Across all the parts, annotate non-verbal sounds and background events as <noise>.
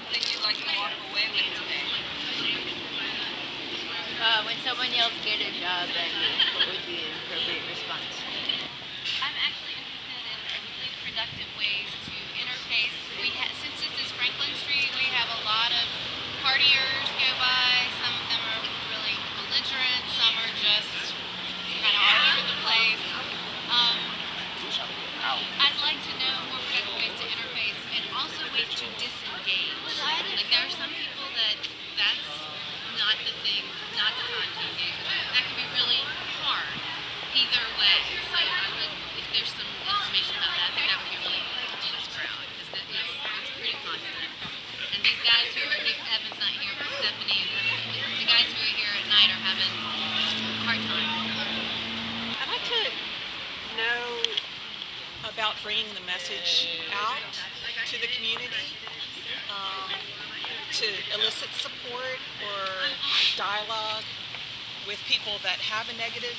something you'd like to walk away with today? Uh, when someone yells, get a job, then what would be an appropriate response? I'm actually interested in really productive ways to interface. We ha- since this is Franklin Street, we have a lot of partiers go by. Some of them are really belligerent. Some are just kind of all over the place. Um, I'd like to know more productive ways to interface and also ways to disengage. There are some people that that's not the thing, not the time to engage them. That can be really hard either way. So I would, if there's some information about that, I think that would be really helpful this crowd because it, it's, it's pretty constant. And these guys who are, Nick Evans not here, but Stephanie, and the guys who are here at night are having a hard time. I'd like to know about bringing the message out to the community, to elicit support or dialogue with people that have a negative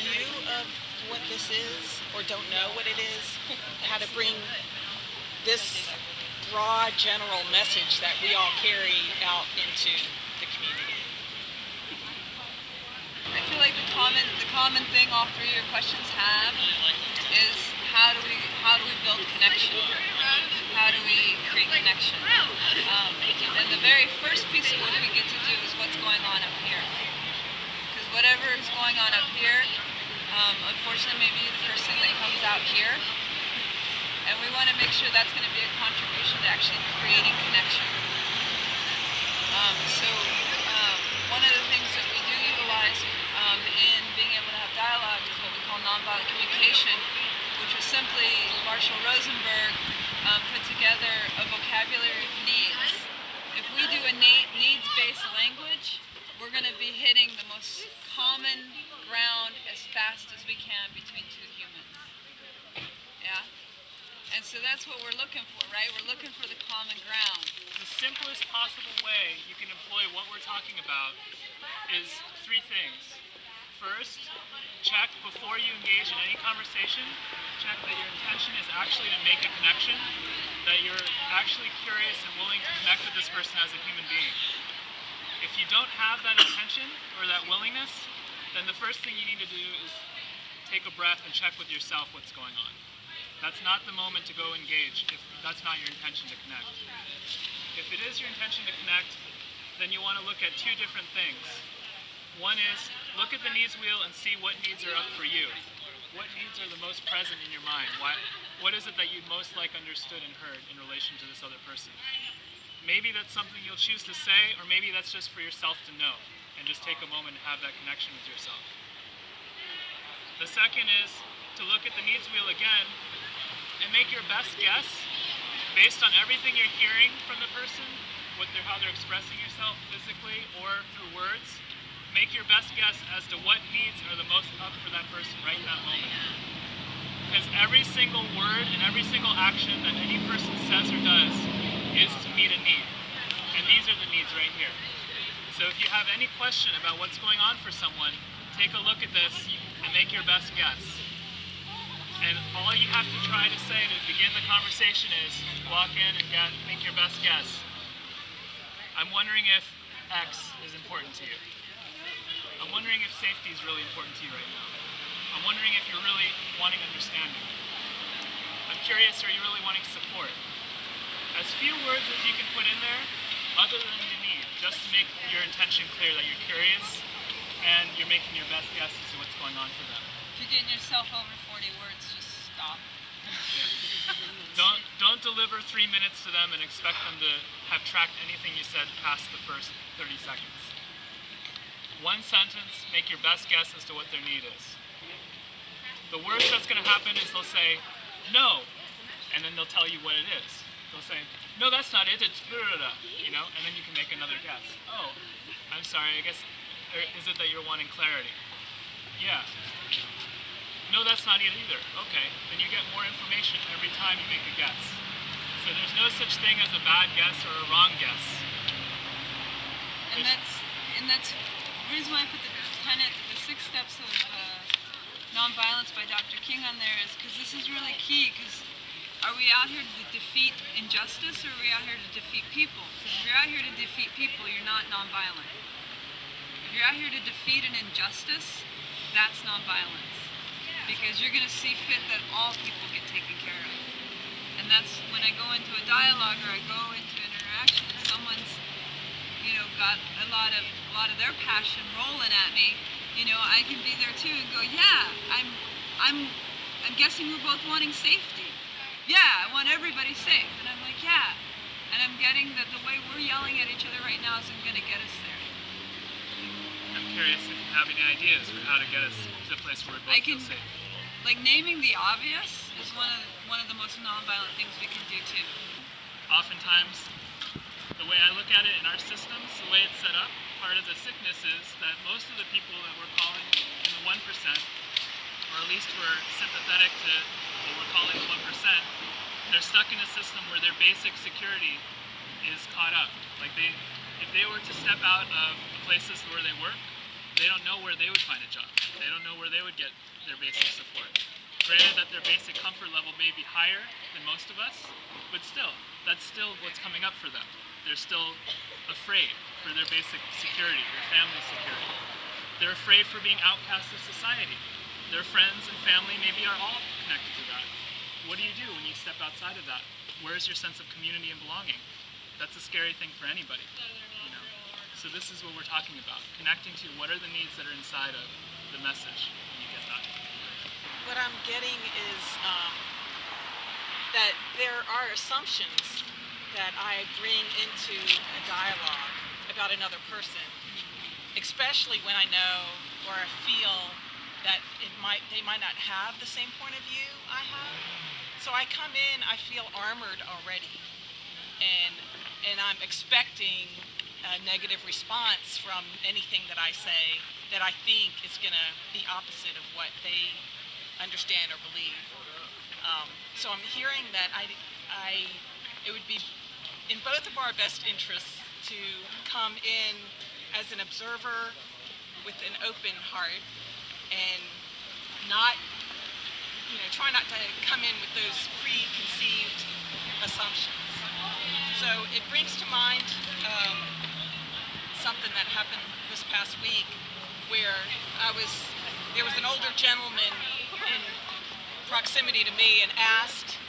view of what this is or don't know what it is, how to bring this broad general message that we all carry out into the community. I feel like the common the common thing all three of your questions have is how do we how do we build connection? How do we create connection? Um, and the very first piece of what we get to do is what's going on up here. Because whatever is going on up here, um, unfortunately, maybe the first thing that comes out here. And we want to make sure that's going to be a contribution to actually creating connection. Um, so um, one of the things that we do utilize um, in being able to have dialogue is what we call nonviolent communication, which was simply Marshall Rosenberg um, put together a vocabulary of needs. If we do a needs-based language, we're going to be hitting the most common ground as fast as we can between two humans. Yeah? And so that's what we're looking for, right? We're looking for the common ground. The simplest possible way you can employ what we're talking about is three things. First, check before you engage in any conversation, check that your intention is actually to make a connection, that you're actually curious and willing to connect with this person as a human being. If you don't have that intention or that willingness, then the first thing you need to do is take a breath and check with yourself what's going on. That's not the moment to go engage if that's not your intention to connect. If it is your intention to connect, then you want to look at two different things. One is look at the needs wheel and see what needs are up for you. What needs are the most present in your mind? What is it that you'd most like understood and heard in relation to this other person? Maybe that's something you'll choose to say, or maybe that's just for yourself to know and just take a moment to have that connection with yourself. The second is to look at the needs wheel again and make your best guess based on everything you're hearing from the person, what they're, how they're expressing yourself physically or through words. Make your best guess as to what needs are the most up for that person right in that moment. Because every single word and every single action that any person says or does is to meet a need. And these are the needs right here. So if you have any question about what's going on for someone, take a look at this and make your best guess. And all you have to try to say to begin the conversation is walk in and get, make your best guess. I'm wondering if X is important to you. I'm wondering if safety is really important to you right now. I'm wondering if you're really wanting understanding. I'm curious, are you really wanting support? As few words as you can put in there, other than the need, just to make your intention clear that you're curious and you're making your best guess as to what's going on for them. If you're getting yourself over 40 words, just stop. <laughs> Don't don't deliver three minutes to them and expect them to have tracked anything you said past the first 30 seconds. One sentence, make your best guess as to what their need is. The worst that's going to happen is they'll say, no, and then they'll tell you what it is. They'll say, no, that's not it, it's blah, you know, and then you can make another guess. Oh, I'm sorry, I guess, or is it that you're wanting clarity? Yeah. No, that's not it either. Okay, then you get more information every time you make a guess. So there's no such thing as a bad guess or a wrong guess. And that's and that's the reason why I put the the six steps of uh, nonviolence by Dr. King on there is because this is really key. Because are we out here to defeat injustice, or are we out here to defeat people? If you're out here to defeat people, you're not nonviolent. If you're out here to defeat an injustice, that's nonviolence. Because you're going to see fit that all people get taken care of. And that's when I go into a dialogue or I go into an interaction, someone's, you know, got a lot of a lot of their passion rolling at me. You know, I can be there too and go, yeah, I'm, I'm, I'm guessing we're both wanting safety. Yeah, I want everybody safe. And I'm like, yeah. And I'm getting that the way we're yelling at each other right now isn't going to get us there. I'm curious if you have any ideas for how to get us to the place where we both I feel safe. Like naming the obvious is one of one of the most nonviolent things we can do too. Oftentimes, the way I look at it in our systems, the way it's set up, part of the sickness is that most of the people that we're calling in the 1%, or at least we're sympathetic to what we're calling the 1%, they're stuck in a system where their basic security is caught up. Like they, if they were to step out of the places where they work, they don't know where they would find a job. They don't know where they would get their basic support. Granted that their basic comfort level may be higher than most of us, but still, that's still what's coming up for them. They're still afraid for their basic security, their family security. They're afraid for being outcast of society. Their friends and family maybe are all connected to that. What do you do when you step outside of that? Where's your sense of community and belonging? That's a scary thing for anybody. You know? So this is what we're talking about. Connecting to what are the needs that are inside of the message when you get that. What I'm getting is um, that there are assumptions that I bring into a dialogue about another person, especially when I know or I feel that it might they might not have the same point of view I have. So I come in, I feel armored already, and and I'm expecting a negative response from anything that I say that I think is going to be opposite of what they understand or believe. Um, so I'm hearing that I, I, it would be in both of our best interests to come in as an observer with an open heart and not, you know, try not to come in with those preconceived assumptions. So it brings to mind um, something that happened this past week where I was, there was an older gentleman proximity to me and asked,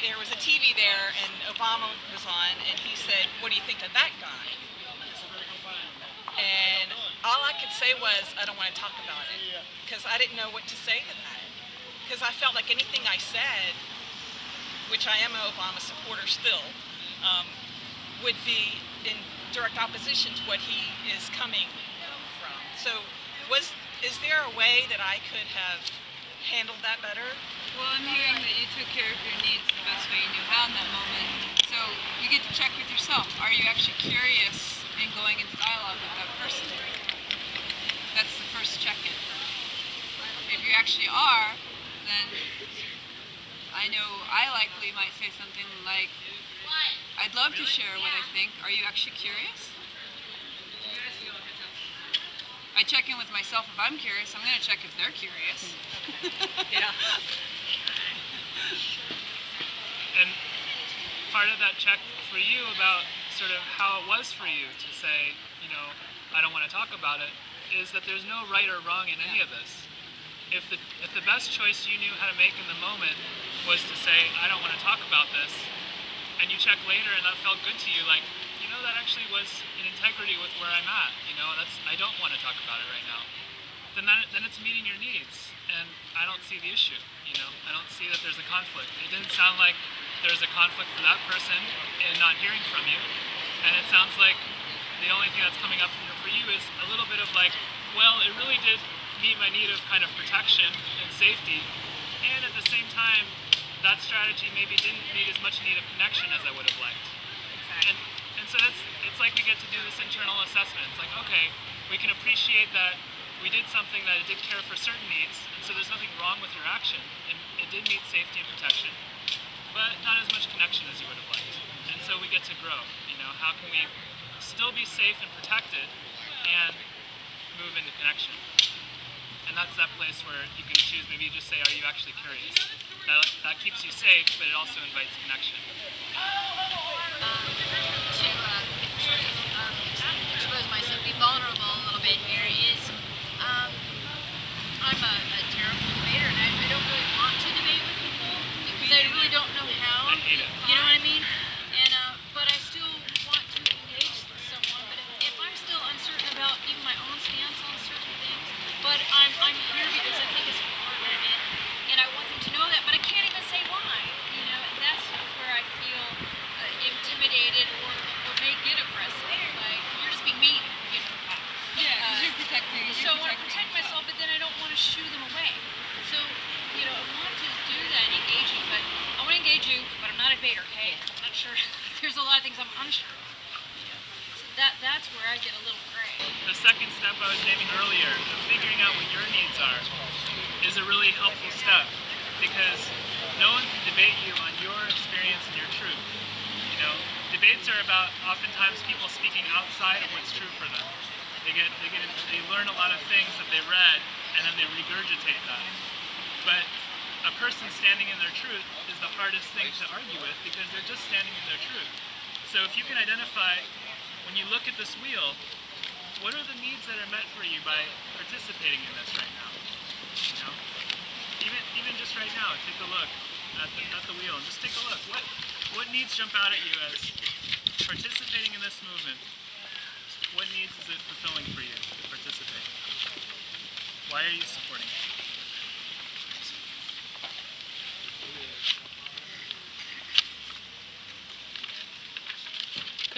there was a TV there and Obama was on and he said, what do you think of that guy? And all I could say was, I don't want to talk about it because I didn't know what to say to that. Because I felt like anything I said, which I am an Obama supporter still, um, would be in direct opposition to what he is coming from. So, was is there a way that I could have handled that better? Well, I'm hearing that you took care of your needs the best way you knew how in that moment. So you get to check with yourself. Are you actually curious in going into dialogue with that person? That's the first check-in. If you actually are, then I know I likely might say something like, I'd love to share what I think. Are you actually curious? I check in with myself if I'm curious. I'm going to check if they're curious. <laughs> Yeah. And part of that check for you about sort of how it was for you to say, you know, I don't want to talk about it, is that there's no right or wrong in any of this. If the if the best choice you knew how to make in the moment was to say, I don't want to talk about this, and you check later and that felt good to you, like, you that actually was in integrity with where I'm at, you know, that's I don't want to talk about it right now. Then that, then it's meeting your needs, and I don't see the issue. You know, I don't see that there's a conflict. It didn't sound like there's a conflict for that person in not hearing from you, and it sounds like the only thing that's coming up for you is a little bit of like, well, it really did meet my need of kind of protection and safety, and at the same time, that strategy maybe didn't meet as much need of connection as I would have liked. And, so it's like we get to do this internal assessment. It's like, okay, we can appreciate that we did something that it did care for certain needs, and so there's nothing wrong with your action. It, it did meet safety and protection, but not as much connection as you would have liked. And so we get to grow. You know, how can we still be safe and protected and move into connection? And that's that place where you can choose. Maybe you just say, "Are you actually curious?" That, that keeps you safe, but it also invites connection. That's where I get a little gray. The second step I was naming earlier, of figuring out what your needs are, is a really helpful step because no one can debate you on your experience and your truth. You know, debates are about oftentimes people speaking outside of what's true for them. They get they get they learn a lot of things that they read and then they regurgitate that. But a person standing in their truth is the hardest thing to argue with because they're just standing in their truth. So if you can identify when you look at this wheel, what are the needs that are met for you by participating in this right now? You know, even even just right now, take a look at the, at the wheel and just take a look. What what needs jump out at you as participating in this movement? What needs is it fulfilling for you to participate? Why are you supporting it?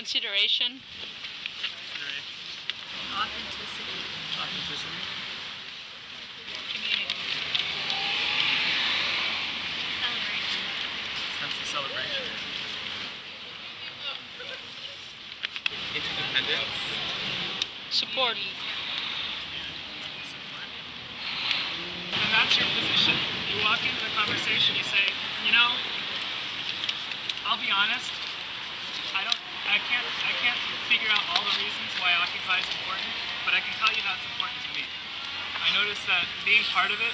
Consideration. Authenticity. Community. Celebration. Sense of celebration. Support. And that's your position. You walk into the conversation, you say, you know, I'll be honest, I can't I can't figure out all the reasons why Occupy is important, but I can tell you how it's important to me. I notice that being part of it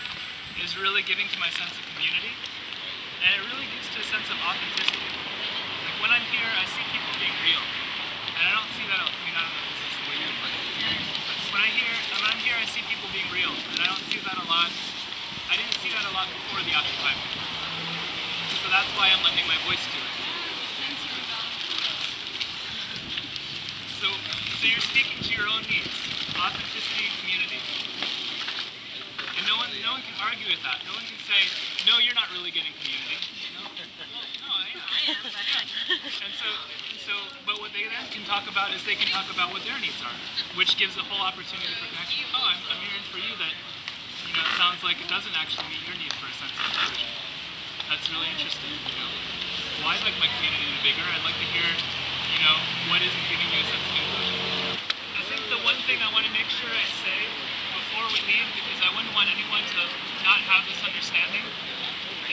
is really giving to my sense of community, and it really gives to a sense of authenticity. Like when I'm here, I see people being real, and I don't see that. I mean, I don't know if this is the way you put it, but when I hear when I'm here, I see people being real, and I don't see that a lot. I didn't see that a lot before the Occupy movement, so that's why I'm lending my voice to it. So, so you're speaking to your own needs, authenticity community. And no one, no one can argue with that. No one can say, no, you're not really getting community. No, no, I am. I <laughs> am, And so, and so, but what they then can talk about is they can talk about what their needs are, which gives a whole opportunity for connection. Oh, I'm, I'm hearing for you that, you know, it sounds like it doesn't actually meet your need for a sense of inclusion. That's really interesting, you know. Well, I'd like my community to be bigger. I'd like to hear, you know, what isn't giving you a sense of inclusion. The one thing I want to make sure I say before we leave, because I wouldn't want anyone to not have this understanding,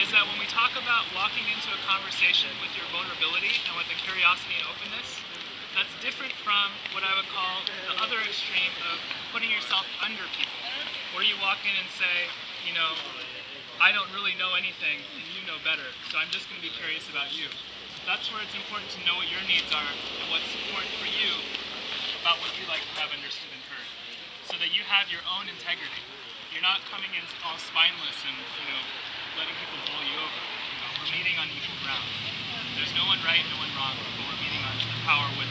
is that when we talk about walking into a conversation with your vulnerability and with a curiosity and openness, that's different from what I would call the other extreme of putting yourself under people, where you walk in and say, you know, I don't really know anything and you know better, so I'm just going to be curious about you. That's where it's important to know what your needs are and what's important for you about what you like to have understood and heard, so that you have your own integrity. You're not coming in all spineless and you know letting people bowl you over. You know, we're meeting on equal ground. There's no one right, no one wrong, but we're meeting on the power with